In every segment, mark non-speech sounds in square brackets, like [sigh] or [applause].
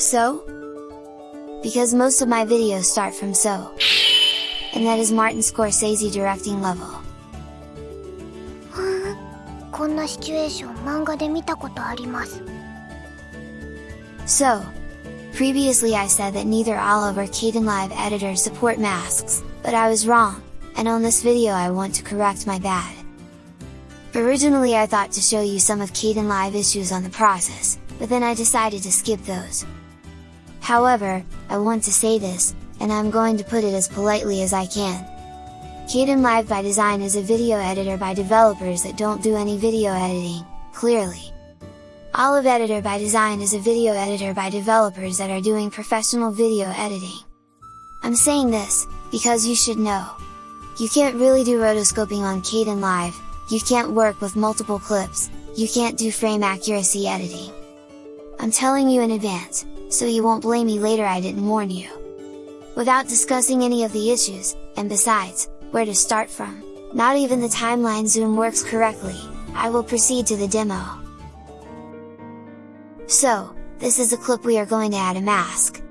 So? Because most of my videos start from so. And that is Martin Scorsese directing level. [gasps] こんなシチュエーション漫画で見たことあります。So, previously I said that neither Olive or Kdenlive editor support masks, but I was wrong, and on this video I want to correct my bad. Originally I thought to show you some of Kdenlive issues on the process, but then I decided to skip those, However, I want to say this, and I'm going to put it as politely as I can. Kdenlive by design is a video editor by developers that don't do any video editing, clearly. Olive Editor by Design is a video editor by developers that are doing professional video editing. I'm saying this, because you should know. You can't really do rotoscoping on Kdenlive, you can't work with multiple clips, you can't do frame accuracy editing. I'm telling you in advance, so you won't blame me later I didn't warn you. Without discussing any of the issues, and besides, where to start from, not even the timeline zoom works correctly, I will proceed to the demo. So, this is a clip we are going to add a mask.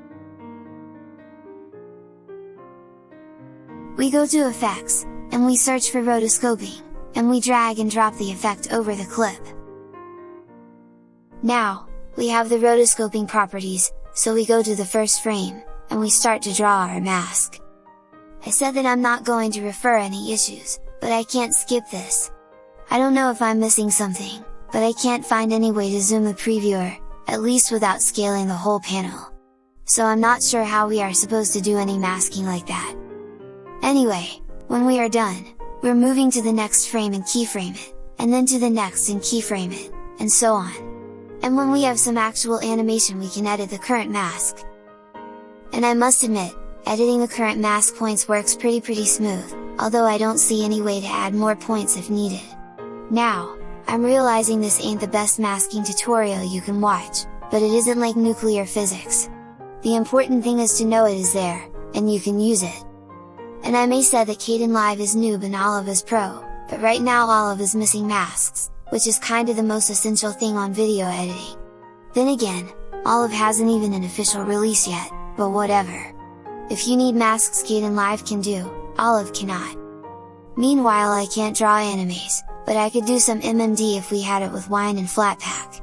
We go to effects, and we search for rotoscoping, and we drag and drop the effect over the clip. Now, we have the rotoscoping properties, so we go to the first frame, and we start to draw our mask. I said that I'm not going to refer any issues, but I can't skip this. I don't know if I'm missing something, but I can't find any way to zoom the previewer, at least without scaling the whole panel. So I'm not sure how we are supposed to do any masking like that. Anyway, when we are done, we're moving to the next frame and keyframe it, and then to the next and keyframe it, and so on. And when we have some actual animation we can edit the current mask. And I must admit, editing the current mask points works pretty pretty smooth, although I don't see any way to add more points if needed. Now, I'm realizing this ain't the best masking tutorial you can watch, but it isn't like nuclear physics. The important thing is to know it is there, and you can use it. And I may say that Caden Kdenlive is noob and Olive is pro, but right now Olive is missing masks, which is kinda the most essential thing on video editing. Then again, Olive hasn't even an official release yet, but whatever. If you need masks Kdenlive can do, Olive cannot. Meanwhile I can't draw animes, but I could do some MMD if we had it with Wine and Flatpak.